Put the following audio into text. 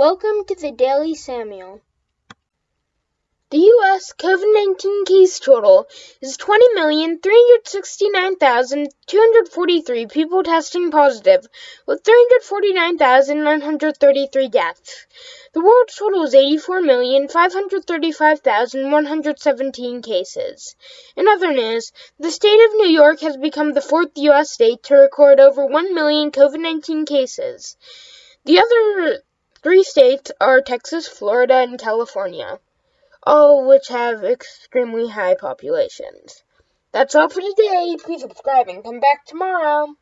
Welcome to the Daily Samuel. The U.S. COVID 19 case total is 20,369,243 people testing positive, with 349,933 deaths. The world total is 84,535,117 cases. In other news, the state of New York has become the fourth U.S. state to record over 1 million COVID 19 cases. The other three states are Texas, Florida, and California all which have extremely high populations. That's all for today. Please subscribe and come back tomorrow.